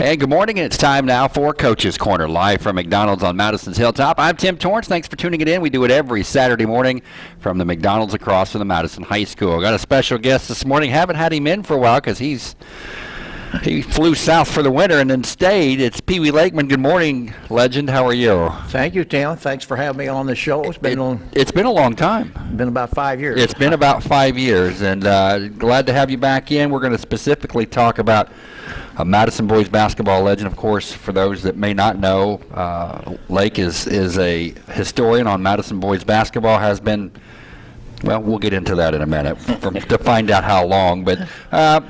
And good morning. It's time now for Coach's Corner, live from McDonald's on Madison's Hilltop. I'm Tim Torrance. Thanks for tuning it in. We do it every Saturday morning from the McDonald's across from the Madison High School. Got a special guest this morning. Haven't had him in for a while because he's he flew south for the winter and then stayed. It's Pee Wee Lakeman. Good morning, legend. How are you? Thank you, Tim. Thanks for having me on the show. It's been on, It's been a long time. been about five years. It's been about five years, and uh, glad to have you back in. We're going to specifically talk about a Madison boys basketball legend. Of course, for those that may not know, uh, Lake is is a historian on Madison boys basketball. Has been. Well, we'll get into that in a minute from, to find out how long. But uh,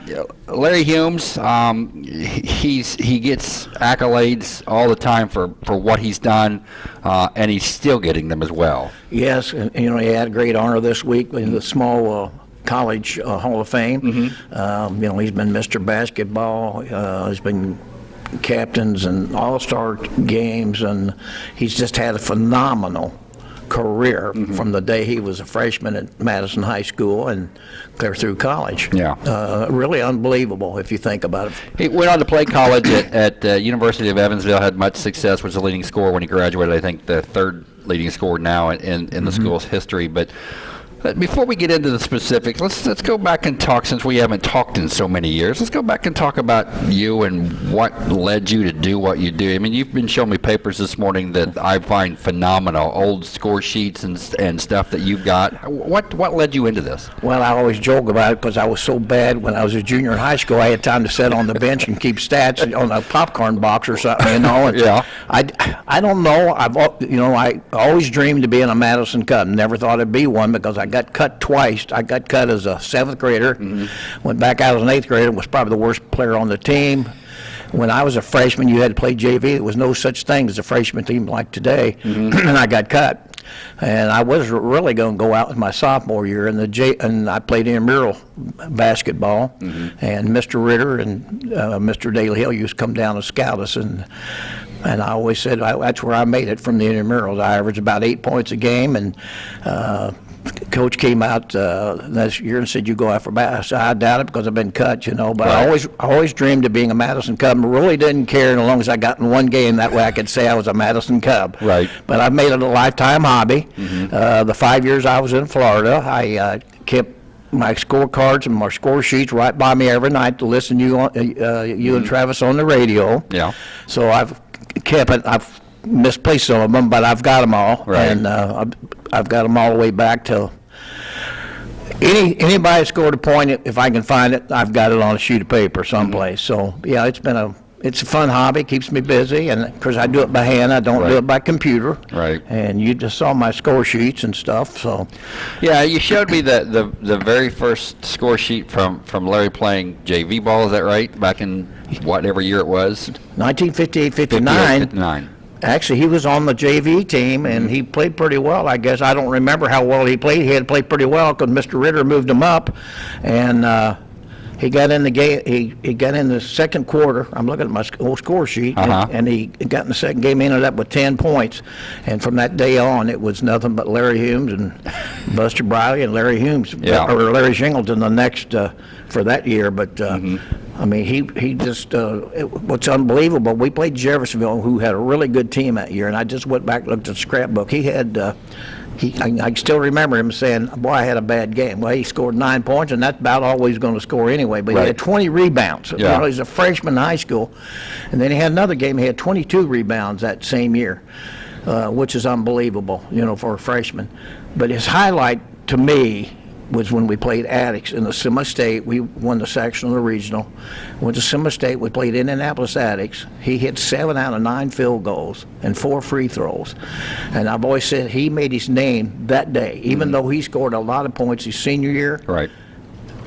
Larry Humes, um, he- he's he gets accolades all the time for, for what he's done, uh, and he's still getting them as well. Yes, and, you know, he had a great honor this week in the small uh, college uh, Hall of Fame. Mm-hmm. Um, you know, he's been Mr. Basketball. Uh, he's been captains and all-star games, and he's just had a phenomenal career Mm-hmm. from the day he was a freshman at Madison High School and clear through college. Yeah. Uh, really unbelievable if you think about it. He went on to play college at, at uh, University of Evansville. Had much success. Was the leading scorer when he graduated. I think the third leading scorer now in, in, in the school's history. But before we get into the specifics, let's let's go back and talk. Since we haven't talked in so many years, let's go back and talk about you and what led you to do what you do. I mean, you've been showing me papers this morning that I find phenomenal, old score sheets and and stuff that you've got. What what led you into this? Well, I always joke about it because I was so bad when I was a junior in high school. I had time to sit on the bench and keep stats on a popcorn box or something, you know. And Yeah. I, I don't know. I've you know I always dreamed of being a Madison Cub. Never thought I'd be one because I got cut twice. I got cut as a seventh grader. Went back out as an eighth grader. Was probably the worst player on the team. When I was a freshman, you had to play JV. There was no such thing as a freshman team like today, and I got cut. And I was really going to go out in my sophomore year, and the J, and I played intramural basketball. And Mr. Ritter and uh, Mr. Daly Hill used to come down and scout us, and and I always said I, that's where I made it from the intramurals. I averaged about eight points a game, and uh, coach came out uh, this year and said, "You go after bass." I said, I doubt it because I've been cut, you know. But I always, I always dreamed of being a Madison Cub. and Really didn't care as long as I got in one game. That way, I could say I was a Madison Cub. Right. But I've made it a lifetime hobby. Uh, the five years I was in Florida, I uh, kept my scorecards and my score sheets right by me every night to listen to you, on, uh, you and Travis on the radio. Yeah. So I've kept it. I've misplaced some of them, but I've got them all, Right. and uh, I've, got them all the way back to. Any anybody scored a point, if I can find it, I've got it on a sheet of paper someplace. So yeah, it's been a it's a fun hobby, keeps me busy, and of course I do it by hand. I don't Right. do it by computer. Right. And you just saw my score sheets and stuff. So Yeah, you showed me the, the, the very first score sheet from, from Larry playing JV ball, is that right? Back in whatever year it was? 1958, 58, 59. 59. Actually, he was on the JV team, and he played pretty well, I guess. I don't remember how well he played. He had played pretty well because Mr. Ritter moved him up, and uh, he got in the game. He, he got in the second quarter. I'm looking at my old score sheet, and- Uh-huh. and he got in the second game. Ended up with 10 points, and from that day on, it was nothing but Larry Humes and Buster Briley and Larry Humes, Yeah. or Larry Shingleton the next uh, for that year. But uh, Mm-hmm. I mean, he he just uh, it, what's unbelievable. We played Jeffersonville, who had a really good team that year, and I just went back and looked at the scrapbook. He had. Uh, he, I, I still remember him saying, "Boy, I had a bad game." Well, he scored nine points, and that's about all he's going to score anyway. But Right. he had 20 rebounds. You Yeah. know, he's a freshman in high school, and then he had another game. He had 22 rebounds that same year, uh, which is unbelievable, you know, for a freshman. But his highlight to me was when we played Attucks in the Semi State. We won the sectional and the regional. Went to Semi State. We played Indianapolis Attucks. He hit seven out of nine field goals and four free throws. And I've always said he made his name that day, even mm-hmm. though he scored a lot of points his senior year Right.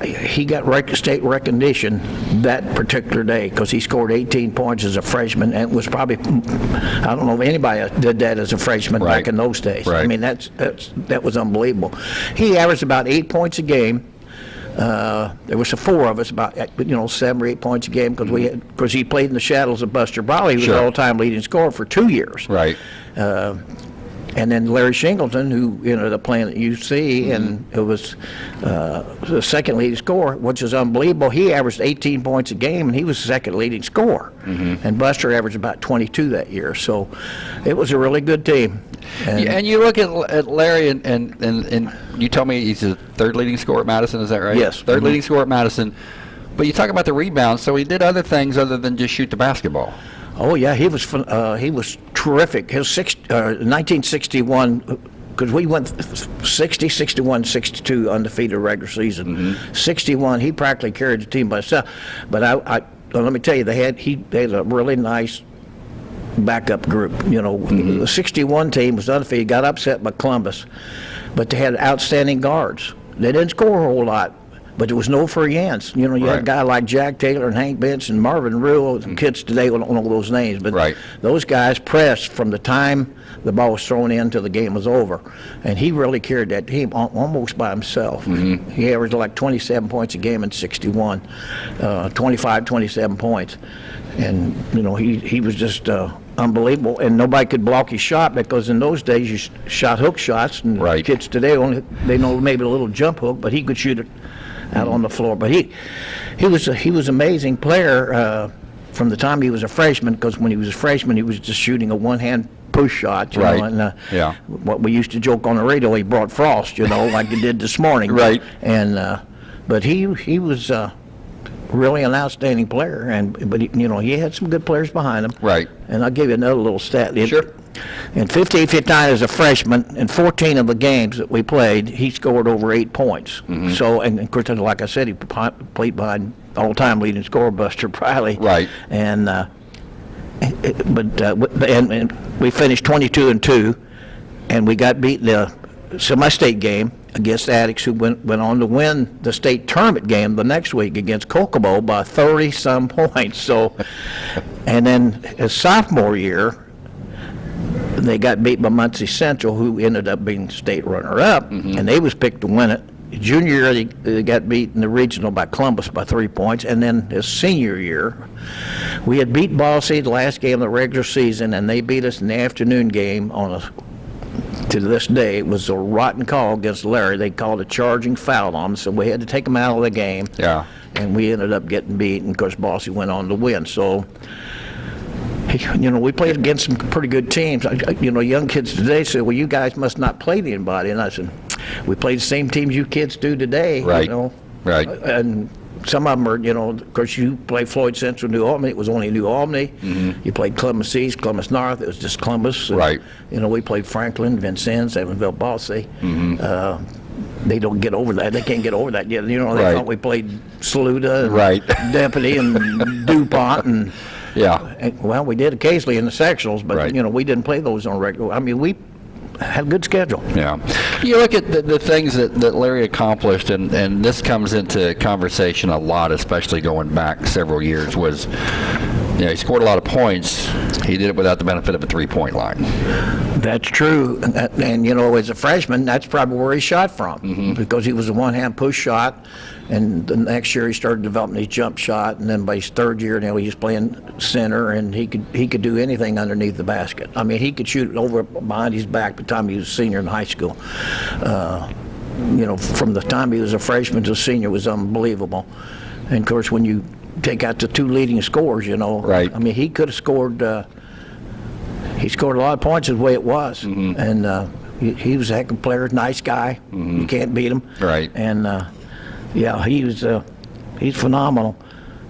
He got rec- state recognition that particular day because he scored 18 points as a freshman and was probably I don't know if anybody did that as a freshman Right. back in those days. I mean that's that's that was unbelievable. He averaged about eight points a game. Uh, there was four of us, about you know seven or eight points a game because we because he played in the shadows of Buster. He was Sure. all-time leading scorer for two years. Right. And then Larry Shingleton, who ended up playing at UC, and it was uh, the second leading scorer, which is unbelievable. He averaged 18 points a game, and he was the second leading scorer. And Buster averaged about 22 that year. So it was a really good team. And Yeah, and you look at, at Larry, and, and, and, and you tell me he's the third leading scorer at Madison, is that right? Yes. 3rd Mhm. leading scorer at Madison. But you talk about the rebounds, so he did other things other than just shoot the basketball. Oh yeah, he was uh, he was terrific. His six, uh, 1961 because we went 60, 61, 62 undefeated regular season. 61, he practically carried the team by himself. But I, I well, let me tell you, they had he they had a really nice backup group. You know, the 61 team was undefeated, got upset by Columbus, but they had outstanding guards. They didn't score a whole lot, but there was no free hands. You know, you had a guy like Jack Taylor and Hank Bench and Marvin Rule. Kids today don't know those names, but Right. those guys pressed from the time the ball was thrown in till the game was over, and he really carried that team almost by himself. He averaged like 27 points a game in 61, uh, 25, 27 points, and you know he he was just. Uh, Unbelievable, and nobody could block his shot because in those days you sh- shot hook shots, and Right. kids today only they know maybe a little jump hook, but he could shoot it out on the floor. But he he was a, he was amazing player uh, from the time he was a freshman. Because when he was a freshman, he was just shooting a one hand push shot. You Right. Know, and, uh, Yeah. What we used to joke on the radio, he brought frost. You know, like he did this morning. Right. And uh, but he he was. Uh, Really an outstanding player, and but he, you know he had some good players behind him. Right. And I'll give you another little stat. It- Sure. In 58, 59 as a freshman, in 14 of the games that we played, he scored over eight points. Mm-hmm. So, and of course, like I said, he played behind all-time leading scorer Buster Briley. Right. And, uh, but, uh, and, and we finished 22 and 2, and we got beat in the semi-state game against Attucks, who went, went on to win the state tournament game the next week against Kokomo by 30-some points. So, and then his sophomore year, they got beat by Muncie Central, who ended up being state runner-up, mm-hmm. and they was picked to win it. Junior year, they, they got beat in the regional by Columbus by three points, and then his senior year, we had beat Ball City the last game of the regular season, and they beat us in the afternoon game on a. To this day, it was a rotten call against Larry. They called a charging foul on him, so we had to take him out of the game. Yeah. And we ended up getting beat, and of course, Bosse went on to win. So, you know, we played against some pretty good teams. You know, young kids today say, well, you guys must not play anybody. And I said, we played the same teams you kids do today, Right. you know. Right. And some of them are, you know, of course, you played Floyd Central, New Albany. It was only New Albany. You played Columbus East, Columbus North. It was just Columbus. And. Right. You know, we played Franklin, Vincennes, Evansville, Bosse. Uh, they don't get over that. They can't get over that yet. You know, they. Right. thought we played Saluda and Right. Deputy and DuPont and Yeah. and, well, we did occasionally in the sectionals, but Right. you know we didn't play those on regular. I mean, we had a good schedule. Yeah. You look at the, the things that, that Larry accomplished, and, and this comes into conversation a lot, especially going back several years, was, you know, he scored a lot of points. He did it without the benefit of a three-point line. That's true, and, and you know, as a freshman, that's probably where he shot from Mm-hmm. because he was a one-hand push shot, and the next year he started developing his jump shot, and then by his third year, now he was playing center, and he could he could do anything underneath the basket. I mean, he could shoot it over behind his back by the time he was a senior in high school. Uh, you know, from the time he was a freshman to a senior was unbelievable. And of course, when you take out the two leading scorers, you know, Right. I mean, he could have scored. Uh, he scored a lot of points the way it was, Mm-hmm. and uh, he, he was a heck of a player, nice guy. You can't beat him. Right. And uh, yeah, he was uh, he's phenomenal.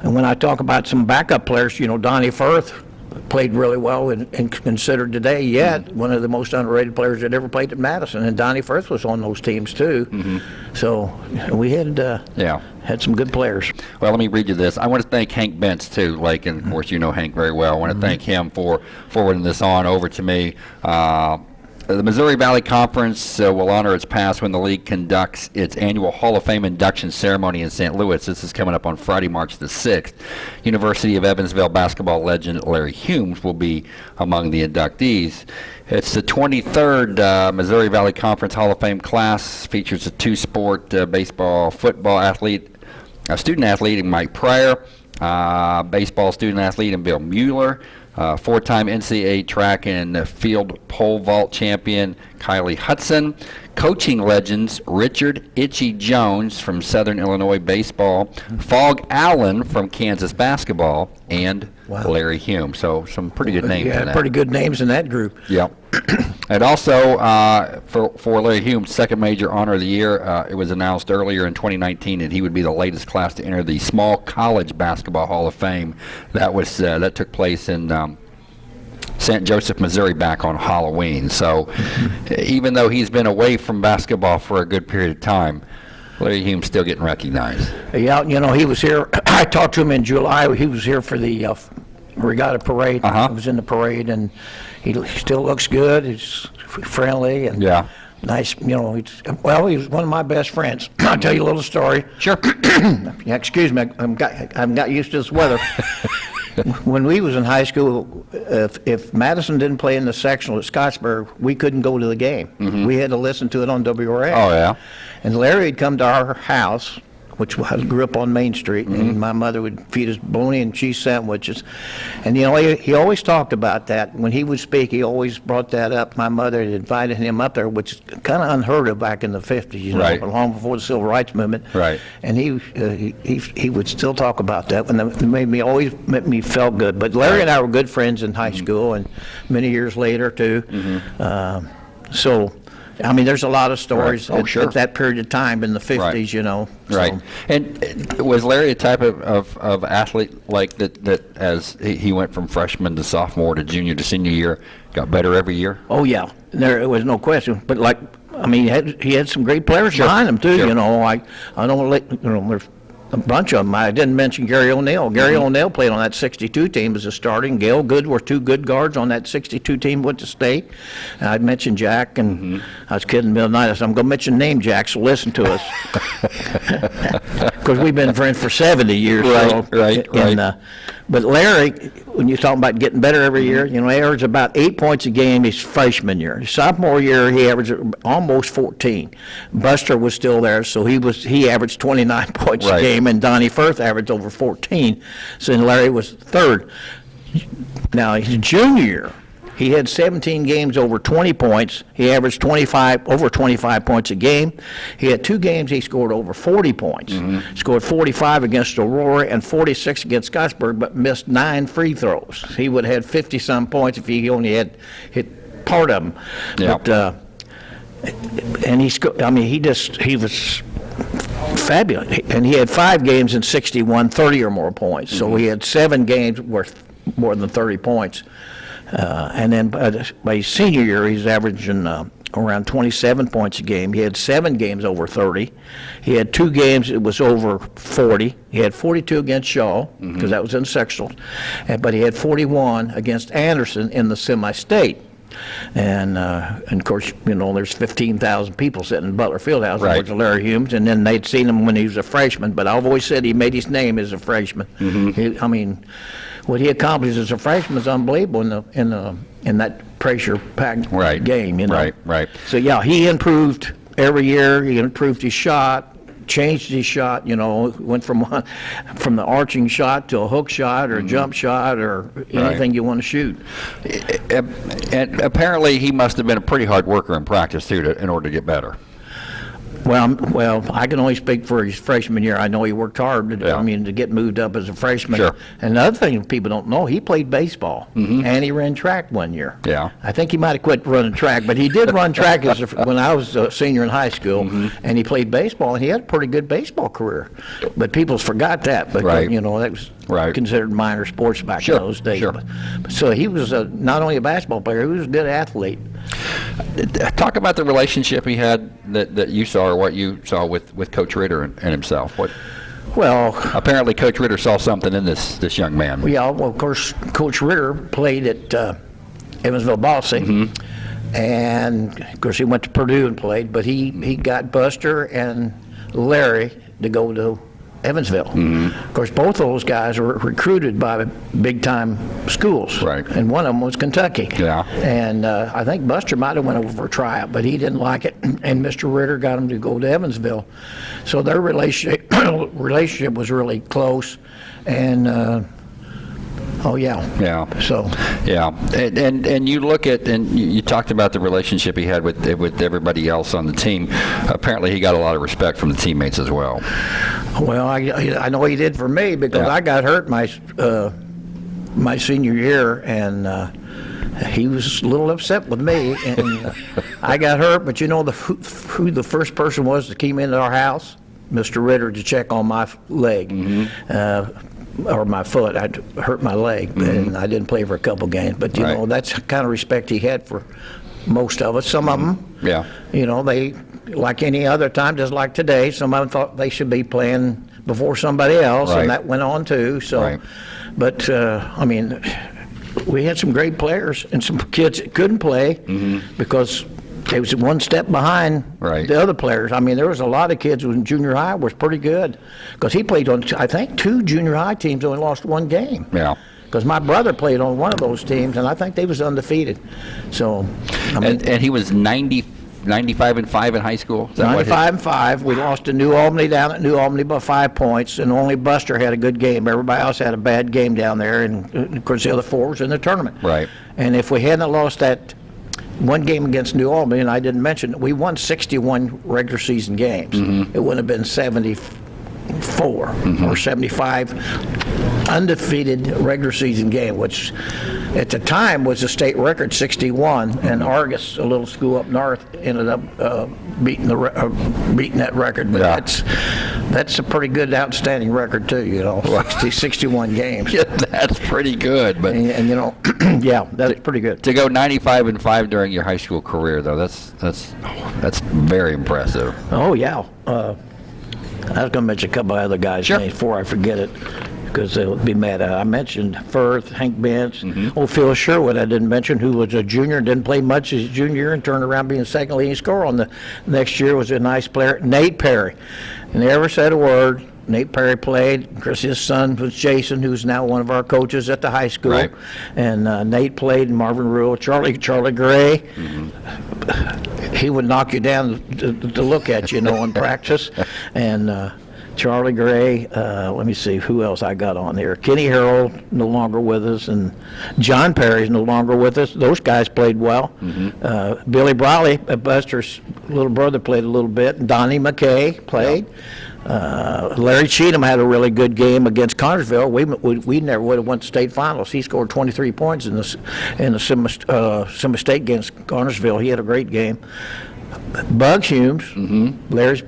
And when I talk about some backup players, you know, Donnie Firth played really well and, and considered today yet Mm-hmm. one of the most underrated players that ever played at Madison. And Donnie Firth was on those teams too. Mm-hmm. So we had uh, Yeah. had some good players. Well, let me read you this. I want to thank Hank Bentz too, Lake, and of course you know Hank very well. I want to thank him for forwarding this on over to me. Uh, the Missouri Valley Conference uh, will honor its past when the league conducts its annual Hall of Fame induction ceremony in St. Louis. This is coming up on Friday, March the 6th. University of Evansville basketball legend Larry Humes will be among the inductees. It's the 23rd uh, Missouri Valley Conference Hall of Fame class. Features a two-sport uh, baseball, football athlete, a student athlete Mike Pryor, baseball student athlete and Bill Mueller, uh, four-time NCAA track and field pole vault champion Kylie Hutson, coaching legends Richard Itchy Jones from Southern Illinois baseball, Phog Allen from Kansas basketball, and Wow. Larry Hume. So some pretty good names in Yeah, pretty good names in that group. Yeah. and also, uh, for, for Larry Hume's second major honor of the year, uh, it was announced earlier in 2019 that he would be the latest class to enter the Small College Basketball Hall of Fame. That was uh, that took place in um, St. Joseph, Missouri, back on Halloween. So, even though he's been away from basketball for a good period of time, Larry Hume's still getting recognized. Yeah, you know, he was here, I talked to him in July, he was here for the uh, regatta parade. Uh-huh. He was in the parade, and he he still looks good, he's friendly, and Yeah. nice, you know, he's, well, he was one of my best friends. I'll tell you a little story. Sure. Yeah, excuse me, I'm got, I haven't got used to this weather. When we was in high school, if, if Madison didn't play in the sectional at Scottsburg, we couldn't go to the game. Mm-hmm. We had to listen to it on WRA. Oh, yeah. And Larry had come to our house, which was, grew up on Main Street, Mm-hmm. and my mother would feed us bologna and cheese sandwiches. And, you know, he, he always talked about that. When he would speak, he always brought that up. My mother had invited him up there, which is kind of unheard of back in the 50s, you know, Right. long before the Civil Rights Movement. Right. And he, uh, he, he he would still talk about that, and it made me, always made me felt good. But Larry and I were good friends in high Mm-hmm. school, and many years later, too. Um, So, I mean, there's a lot of stories Oh, at- sure. at that period of time in the 50s, you know. so- Right. And was Larry a type of, of, of athlete like that, that as he, went from freshman to sophomore to junior to senior year, got better every year? Oh, yeah, there was no question. But like, I mean, he had, he had some great players Sure, behind him, too, sure. you know. I, I don't let, you know, there's a bunch of them. I didn't mention Gary O'Neill. Gary Mm-hmm. O'Neill played on that 62 team as a starting. Gail Good were two good guards on that 62 team went to state. And I'd mentioned Jack, and Mm-hmm. I was kidding the middle of night. I said, I'm going to mention name Jack, so listen to us. Because we've been friends for 70 years. Right, so, right, and, right. uh, But Larry, when you're talking about getting better every year, you know, he averaged about eight points a game his freshman year. His sophomore year, he averaged almost 14. Buster was still there, so he was he averaged 29 points Right. a game, and Donnie Firth averaged over 14. So then Larry was third. Now, his junior year, he had 17 games over 20 points. He averaged 25, over 25 points a game. He had two games he scored over 40 points. Scored 45 against Aurora and 46 against Scottsburg, but missed nine free throws. He would have had 50-some points if he only had hit part of them. Yeah. But, uh, and he sco- I mean, he just, he was fabulous. And he had five games in 61, 30 or more points. So he had seven games worth more than 30 points. Uh, and then by, by his senior year, he's averaging uh, around 27 points a game. He had seven games over 30. He had two games it was over 40. He had 42 against Shaw because that was in sectionals, and, but he had 41 against Anderson in the semi-state. And, uh, and of course, you know, there's 15,000 people sitting in Butler Fieldhouse Right. Larry Humes, and then they'd seen him when he was a freshman. But I've always said he made his name as a freshman. Mm-hmm. He, I mean, what he accomplished as a freshman is unbelievable in the in the in that pressure-packed Right. game. You know, Right, right. So yeah, he improved every year. He improved his shot. Changed his shot, you know, went from one, from the arching shot to a hook shot or a jump mm-hmm. shot or anything you want to shoot. And apparently, he must have been a pretty hard worker in practice too, to, in order to get better. Well, well, I can only speak for his freshman year. I know he worked hard, to- Yeah. I mean, to get moved up as a freshman. Sure. And the other thing people don't know, he played baseball, and he ran track one year. Yeah. I think he might have quit running track, but he did run track as a, when I was a senior in high school, Mm-hmm. and he played baseball, and he had a pretty good baseball career. But people forgot that, because, Right. you know, that was Right. considered minor sports back Sure, in those days. sure. But- So he was a, not only a basketball player, he was a good athlete. Talk about the relationship he had that, that you saw, or what you saw with, with Coach Ritter and, and himself. What Well, apparently, Coach Ritter saw something in this this young man. Yeah, well, of course, Coach Ritter played at uh, Evansville Bosse. Mm-hmm. And, of course, he went to Purdue and played, but he, he got Buster and Larry to go to Evansville. Mm-hmm. Of course, both of those guys were recruited by big-time schools. Right. And one of them was Kentucky. Yeah. And uh, I think Buster might have went over for a tryout, but he didn't like it, and Mr. Ritter got him to go to Evansville. So their relationship relationship was really close, and uh, Oh, yeah. Yeah. So, Yeah, and, and and you look at and you, you talked about the relationship he had with with everybody else on the team. Apparently, he got a lot of respect from the teammates as well. well, I, I know he did for me because Yeah. I got hurt my, uh, my senior year and, uh, he was a little upset with me and uh, I got hurt, but you know the, who, who the first person was that came into our house? Mr. Ritter to check on my leg. Uh, or my foot, I hurt my leg, mm-hmm. and I didn't play for a couple games. But you Right. know, that's the kind of respect he had for most of us. Some of mm-hmm. them, Yeah. you know, they, like any other time, just like today, some of them thought they should be playing before somebody else, Right. and that went on too, so. Right. But, uh, I mean, we had some great players and some kids that couldn't play mm-hmm. because they was one step behind. Right. the other players. I mean, there was a lot of kids in junior high was pretty good because he played on, I think, two junior high teams, only lost one game. Yeah. Because my brother played on one of those teams, and I think they was undefeated. So, I mean, And and he was 90, 95 and five in high school. Is that 95 and 5. We lost to New Albany down at New Albany by five points, and only Buster had a good game. Everybody else had a bad game down there, and uh, of course, the other four was in the tournament. Right. And if we hadn't lost that one game against New Albany, and I didn't mention, it, we won 61 regular season games. Mm-hmm. It would have been 74 Mm-hmm. or 75 undefeated regular season game, which at the time was a state record, 61, and Mm-hmm. Argus, a little school up north, ended up uh, beating the re- uh, beating that record. But Yeah. that's that's a pretty good, outstanding record too. You know, 60, 61 games, Yeah, that's pretty good. But and, and you know, yeah, that's pretty good. to go 95 and five during your high school career, though, that's that's that's very impressive. Oh yeah. Uh, I was going to mention a couple of other guys' Sure. names before I forget it, because they'll be mad. Uh, I mentioned Firth, Hank Benz, Mm-hmm. old Phil Sherwood. I didn't mention who was a junior, didn't play much as a junior and turned around being second leading scorer on the next year. Was a nice player, Nate Perry, and never said a word. Nate Perry played. Course, his son was Jason, who's now one of our coaches at the high school. Right. And uh, Nate played. Marvin Rule, Charlie Charlie Gray he would knock you down to, to look at you, you know, in practice. And uh, Charlie Gray, uh, let me see who else I got on there. Kenny Harrell no longer with us, and John Perry's no longer with us. Those guys played well. Uh, Billy Briley, uh, Buster's little brother, played a little bit. and Donnie McKay played. Uh, Larry Cheatham had a really good game against Connersville. We, we, we never would have won to state finals. He scored 23 points in the in the Sim, uh, State against Connersville. He had a great game. Bugs Humes, Larry's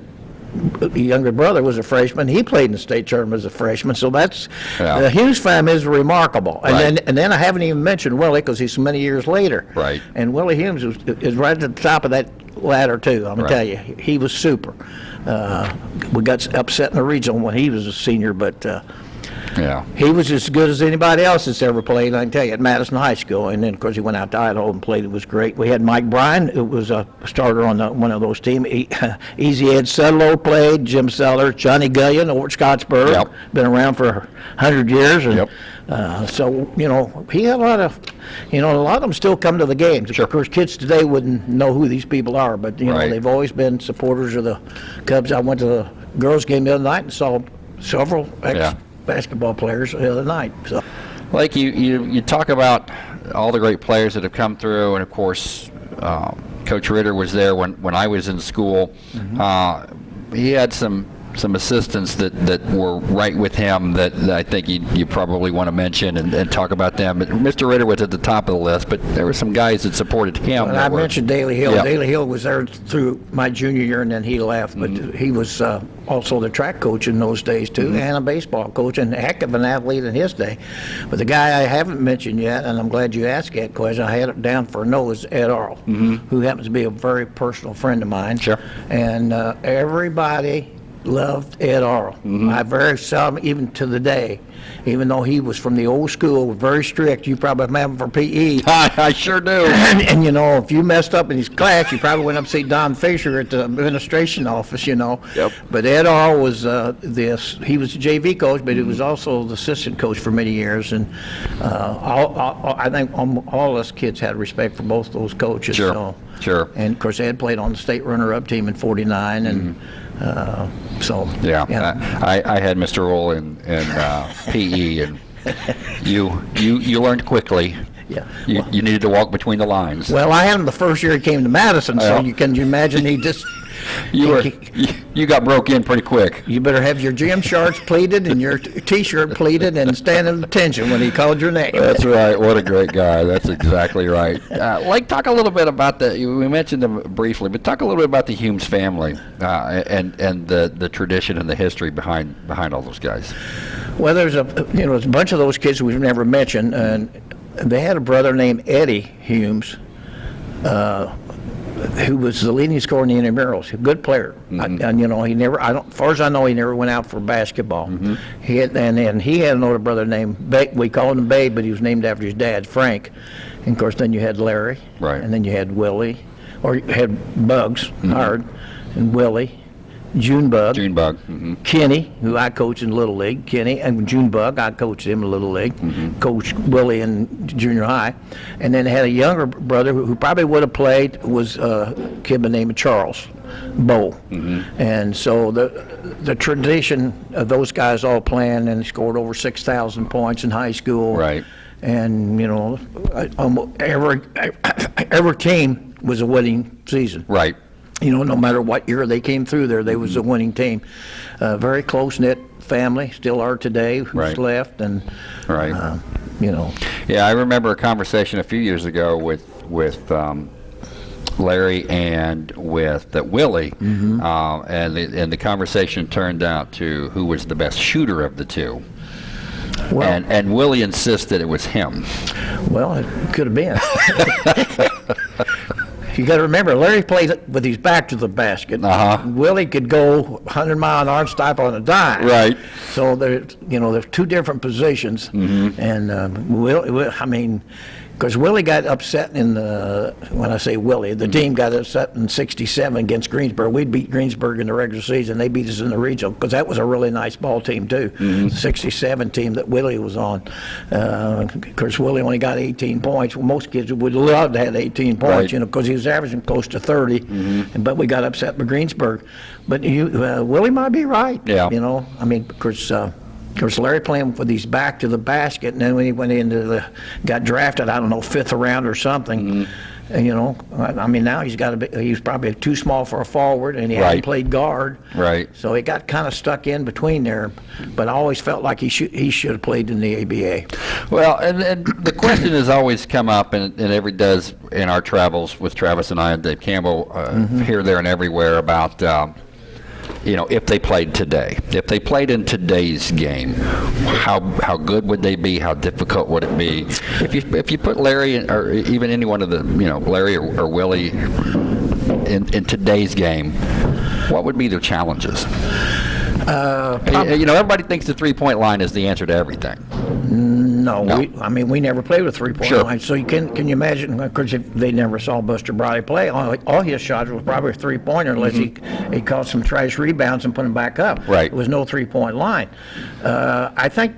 younger brother, was a freshman. He played in the state tournament as a freshman. So that's Yeah. the Humes family is remarkable. And Right. then and then I haven't even mentioned Willie because he's so many years later. Right. And Willie Humes is, is right at the top of that ladder too. I'm gonna Right. tell you, he was super. Uh, we got upset in the regional when he was a senior, but. Uh, Yeah. he was as good as anybody else that's ever played, I can tell you, at Madison High School. And then, of course, he went out to Idaho and played. It was great. We had Mike Bryan, who was a starter on the, one of those teams. E- Easy Ed Sudlow played, Jim Sellers, Johnny Gullion over at Scottsburg. Yep. Been around for a 100 years. And, Yep. uh, so, you know, he had a lot of, you know, a lot of them still come to the games. Sure. Of course, kids today wouldn't know who these people are, but, you know, they've always been supporters of the Cubs. I went to the girls' game the other night and saw several ex Yeah. Basketball players the other night. So, Like you, you, you talk about all the great players that have come through, and of course, um, Coach Ritter was there when, when I was in school. Uh, he had some some assistants that, that were right with him that, that I think you, you probably want to mention and, and talk about them. But Mr. Ritter was at the top of the list, but there were some guys that supported him. that I were- mentioned Daley Hill. Yeah. Daley Hill was there through my junior year, and then he left. But Mm-hmm. he was uh, also the track coach in those days too, and a baseball coach, and a heck of an athlete in his day. But the guy I haven't mentioned yet, and I'm glad you asked that question. I had it down for a no is Ed Arl, who happens to be a very personal friend of mine. Sure. And uh, everybody loved Ed Arl. Mm-hmm. I very seldom, even to the day, even though he was from the old school, very strict. You probably remember him for PE. I, I sure do. And, and you know, if you messed up in his class, you probably went up to see Don Fisher at the administration office, you know. Yep. But Ed Arl was uh, this, he was a JV coach, but he was also the assistant coach for many years. And uh, all, all, I think um, all us kids had respect for both those coaches. Sure, so. Sure. And of course, Ed played on the state runner-up team in 49, and uh, so. Yeah, I, I I had Mr. Roll in, in uh, PE, and You, you, you learned quickly. Yeah. You, you needed to walk between the lines. Well, I had him the first year he came to Madison, so Well. you can you imagine he just. You were, you you got broke in pretty quick. You better have your gym shorts pleated and your t- t-shirt pleated and stand at attention when he called your name. That's right. What a great guy. That's exactly right. Uh, Lake, talk a little bit about the. We mentioned them briefly, but talk a little bit about the Humes family uh, and and the the tradition and the history behind behind all those guys. Well, there's a you know there's a bunch of those kids we've never mentioned, and they had a brother named Eddie Humes, uh, who was the leading scorer in the intramurals, a good player. I- mm-hmm. and you know he never, I don't, as far as I know, he never went out for basketball. Mm-hmm. He had, and then he had an older brother named ba- we called him Babe, but he was named after his dad, Frank. And of course, then you had Larry, Right. and then you had Willie, or you had Bugs mm-hmm. Hard, and Willie, June Bug. June Bug. hmm Kenny, who I coached in Little League, Kenny, and June Bug, I coached him in Little League, coached Willie in junior high, and then had a younger brother who, who probably would have played was uh, a kid by the name of Charles Bow, and so the the tradition of those guys all playing and scored over six thousand points in high school, Right. And you know, I- almo- every every team was a winning season Right. You know, no matter what year they came through there, they was a winning team. Uh, very close knit family, still are today. Who's Right. left, and Right. uh, you know, Yeah, I remember a conversation a few years ago with with um, Larry and with uh, Willie, uh, and the, and the conversation turned out to who was the best shooter of the two. well, and and Willie insisted it was him. well, it could have been. you got to remember, Larry played with his back to the basket. Uh-huh. Willie could go 100 mile an hour stop on a dime. Right. So there's, you know, there's two different positions, Mm-hmm. and um, Will- I mean, because Willie got upset in the, when I say Willie, Mm-hmm. the team got upset in '67 against Greensburg. We beat Greensburg in the regular season. They beat us in the regional because that was a really nice ball team too. Mm-hmm. The '67 team that Willie was on. Uh, of course, Willie only got 18 points. Well, most kids would love to have 18 points, Right. you know, because he was averaging close to 30. And, but we got upset by Greensburg. But you, uh, Willie might be right. Yeah. You know, I mean, because uh, of course Larry playing with his back to the basket, and then when he went into the, got drafted, I don't know, fifth round or something. And, you know, I, I mean, now he's got a bit, he's probably too small for a forward, and he Right. hadn't played guard. Right. So he got kind of stuck in between there. But I always felt like he should he should have played in the ABA. Well, and, and the question has always come up, and, and every does in our travels with Travis and I and Dave Campbell, uh, here, there, and everywhere about, um, you know, if they played today, if they played in today's game, how how good would they be? How difficult would it be? If you if you put Larry or even any one of the you know Larry or, or Willie in in today's game, what would be their challenges? Uh, You- you know, everybody thinks the three point line is the answer to everything. No, No. We, I mean we never played with three point Sure. line. So you can can you imagine? Of course, if they never saw Buster Briley play, all, all his shots was probably a three pointer, unless he he caught some trash rebounds and put them back up. Mm-hmm. Right. There was no three point line. Uh, I think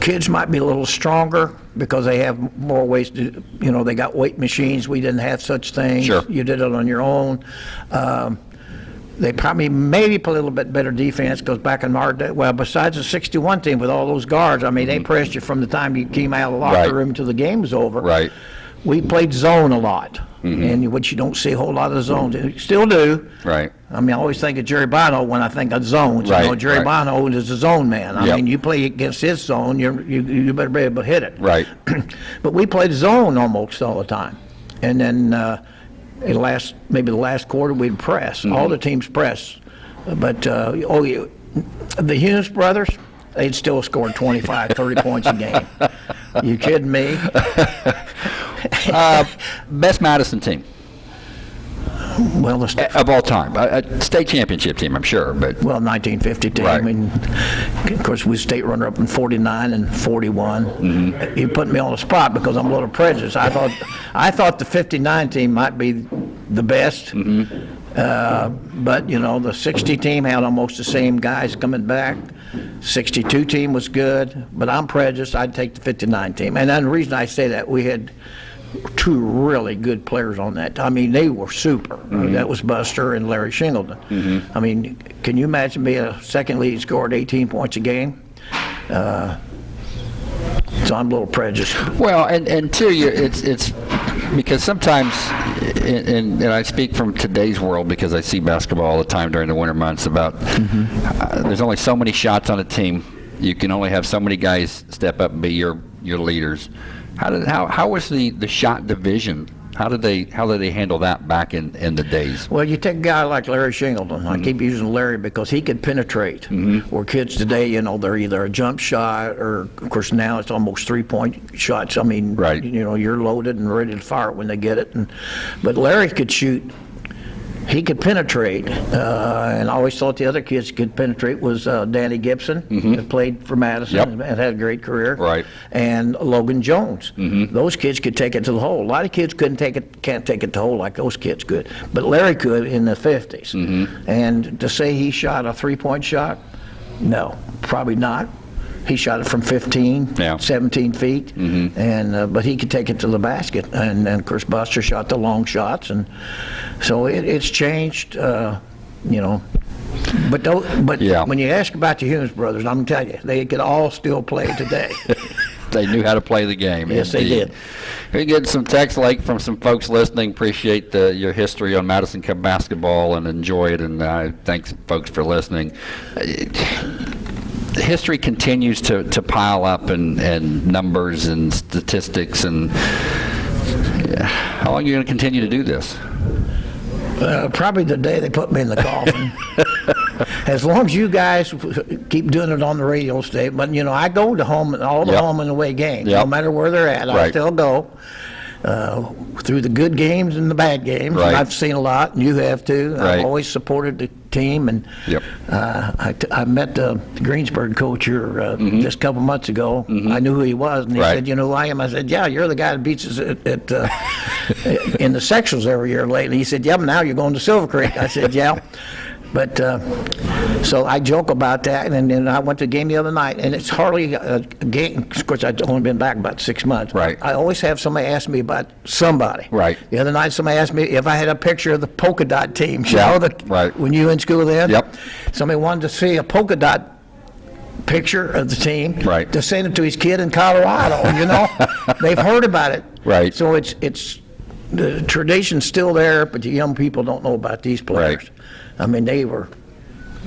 kids might be a little stronger because they have more ways to, you know, they got weight machines. We didn't have such things. Sure. You did it on your own. Um, they probably maybe play a little bit better defense because back in our day, well, besides the 61 team with all those guards, I mean, they pressed you from the time you came out of the locker Mm-hmm. Right. room till the game was over. Right. We played zone a lot, Mm-hmm. and which you don't see a whole lot of zones. You still do. Right. I mean, I always think of Jerry Bono when I think of zones. You know, Right, Jerry right. Bono is a zone man. I Yep. mean, you play against his zone, you're, you you better be able to hit it. Right. but we played zone almost all the time, and then uh, the last maybe the last quarter we'd press. Mm-hmm. All the teams press, but uh, oh, you, the Humes brothers. They'd still score 25, 30 points a game. You kidding me? Uh, best Madison team Well, the st- of all time, a, a state championship team, I'm sure, but Well, 1950 team. Right. I mean, of course, we state runner-up in 49 and 41. Mm-hmm. You put me on the spot because I'm a little prejudiced. I thought, I thought the 59 team might be the best. Mm-hmm. Uh, but, you know, the 60 team had almost the same guys coming back. 62 team was good, but I'm prejudiced. I'd take the 59 team. And then the reason I say that, we had two really good players on that. I mean, they were super. That was Buster and Larry Shingleton. I mean, can you imagine being a second lead scored 18 points a game? Uh, So I'm a little prejudiced. Well, and, and two, you, it's, it's, because sometimes, and, and and I speak from today's world because I see basketball all the time during the winter months about, uh, there's only so many shots on a team. You can only have so many guys step up and be your, your leaders. How did, how, how was the, the shot division? How did they, how did they handle that back in, in the days? Well, you take a guy like Larry Shingleton. I mm-hmm. keep using Larry because he could penetrate. Mm-hmm. Where kids today, you know, they're either a jump shot or, of course, now it's almost three-point shots. I mean, Right. you know, you're loaded and ready to fire it when they get it. And but Larry could shoot. He could penetrate, uh, and I always thought the other kids could penetrate was uh, Danny Gibson, that played for Madison Yep. and had a great career, Right. and Logan Jones. Those kids could take it to the hole. A lot of kids couldn't take it, can't take it to the hole like those kids could, but Larry could in the 50s. And to say he shot a three-point shot, no, probably not. He shot it from 15, Yeah. 17 feet, and uh, but he could take it to the basket. And, and of course, Buster shot the long shots, and so it, it's changed. Uh, you know, but but Yeah. when you ask about the Humes brothers, I'm telling you, they could all still play today. They knew how to play the game. Yes, they did. We're getting some text like from some folks listening. Appreciate the, your history on Madison Cub basketball and enjoy it. And uh, thanks, folks, for listening. History continues to, to pile up and, and numbers and statistics. And yeah, how long are you going to continue to do this? Uh, probably the day they put me in the coffin. as long as you guys keep doing it on the radio station, but you know, I go to home all the Yep. home and away games, Yep. no matter where they're at. I still go uh, through the good games and the bad games. Right. And I've seen a lot, and you have too. Right. I've always supported the team, and Yep. uh, I, t- I met the Greensburg coach here uh, just a couple months ago. I knew who he was, and he Mm-hmm. Right. said, "You know who I am?" I said, "Yeah, you're the guy that beats us at, at uh, in the sectionals every year lately." He said, "Yeah, now you're going to Silver Creek." I said, "Yeah." But uh, so I joke about that, and then I went to a game the other night, and it's hardly a, game. Of course, I've only been back about six months. Right. I always have somebody ask me about somebody. Right. The other night, somebody asked me if I had a picture of the polka dot team. You Yeah, know, the, right. When you in school then. Yep. Somebody wanted to see a polka dot picture of the team. Right. To send it to his kid in Colorado. You know, they've heard about it. Right. So it's it's the tradition's still there, but the young people don't know about these players. Right. I mean, they were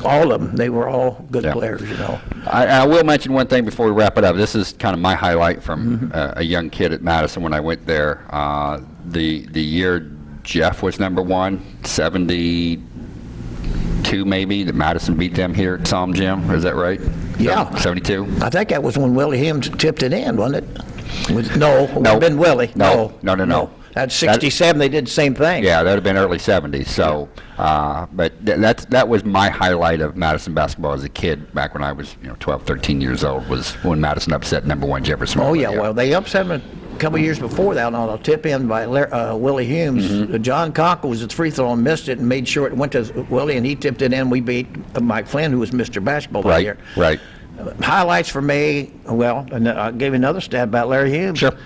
all of them. They were all good Yeah. players. You know. I, I will mention one thing before we wrap it up. This is kind of my highlight from uh, a young kid at Madison when I went there. Uh, the the year Jeff was number one, 72 maybe, that Madison beat them here at Psalm Gym. Is that right? Yeah. 72? I think that was when Willie Humes tipped it in, wasn't it? Was, no, No. been Willie. No. No, no, no. That's 67. They did the same thing. Yeah, that would have been early 70s. So, uh, but th- that's that was my highlight of Madison basketball as a kid back when I was, you know, 12, 13 years old was when Madison upset number one Jefferson. Oh yeah, well they upset him a couple years before that on a tip in by Lar- uh, Willie Humes. Mm-hmm. Uh, John Conkle was at free throw and missed it and made sure it went to Willie and he tipped it in. We beat uh, Mike Flynn who was Mr. Basketball that Right, year. right. Highlights for me. Well, and I gave you another stat about Larry Humes. Sure.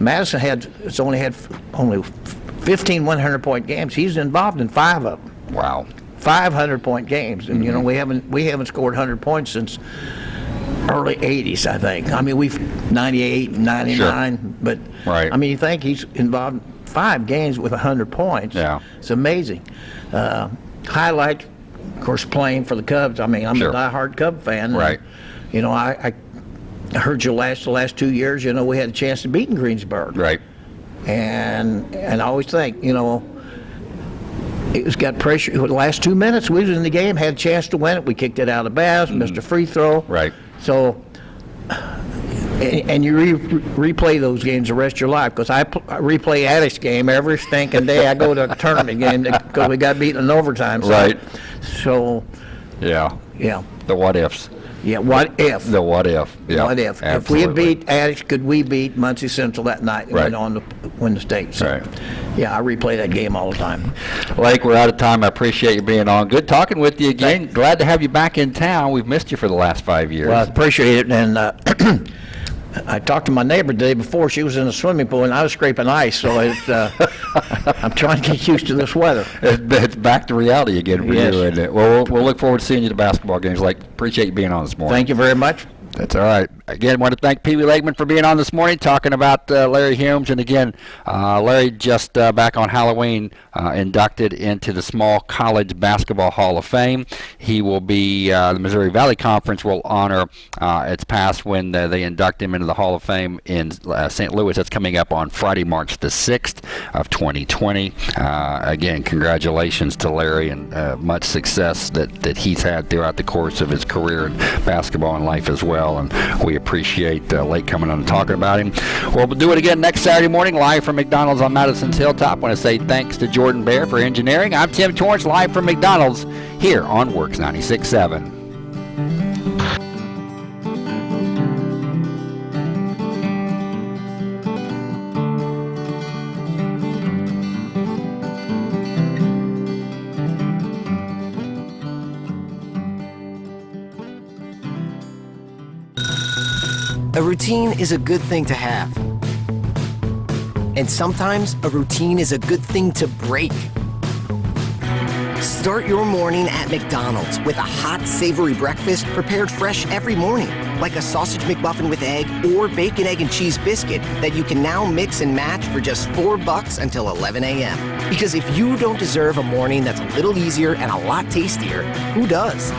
Madison had it's only had only 15 100 point games. He's involved in five of them. Wow. 500 point games, and you Mm-hmm. know we haven't we haven't scored 100 points since early 80s, I think. I mean we've 98, 99, but Right. I mean you think he's involved in five games with 100 points? Yeah. it's amazing. Uh, highlight, of course, playing for the Cubs. I mean I'm Sure. a diehard Cub fan. and, Right. You know I. I I heard you last the last two years. You know, we had a chance to beat in Greensburg Right. and and I always think, you know, it was got pressure. The last two minutes we was in the game, had a chance to win it. We kicked it out of bounds, mm. missed a free throw. Right. So, and, and you re- replay those games the rest of your life because I, I replay Attucks game every stinking day. I go to a tournament game because we got beaten in overtime. So, Right. So, Yeah. yeah, The what ifs. Yeah. What if? The what if. Yeah. What if? If we had beat Attucks, could we beat Muncie Central that night and Right. went on to win the state? So, Right. Yeah, I replay that game all the time. Lake, we're out of time. I appreciate you being on. Good talking with you again. Glad to have you back in town. We've missed you for the last five years. Well, I appreciate it, and uh, I talked to my neighbor the day before. She was in a swimming pool, and I was scraping ice, so it, uh, I'm trying to get used to this weather. It's back to reality again for Yes. you. And, uh, well, well, we'll look forward to seeing you at the basketball games. Like, appreciate you being on this morning. Thank you very much. That's all right. Again, want to thank Pee Wee Lakeman for being on this morning, talking about uh, Larry Humes. And again, uh, Larry just uh, back on Halloween uh, inducted into the Small College Basketball Hall of Fame. He will be uh, the Missouri Valley Conference will honor its past when they induct him into the Hall of Fame in St. Louis. That's coming up on Friday, March the 6th of 2020. Uh, again, congratulations to Larry and much success that, that he's had throughout the course of his career in basketball and life as well. And we appreciate uh, Lake coming on and talking about him. Well, we'll do it again next Saturday morning, live from McDonald's on Madison's Hilltop. I want to say thanks to Jordan Bear for engineering. I'm Tim Torrance, live from McDonald's here on WORX 96.7. routine is a good thing to have. And sometimes a routine is a good thing to break. Start your morning at McDonald's with a hot, savory breakfast prepared fresh every morning, like a sausage McMuffin with egg or bacon, egg, and cheese biscuit that you can now mix and match for just four bucks until 11 a.m. Because if you don't deserve a morning that's a little easier and a lot tastier, who does?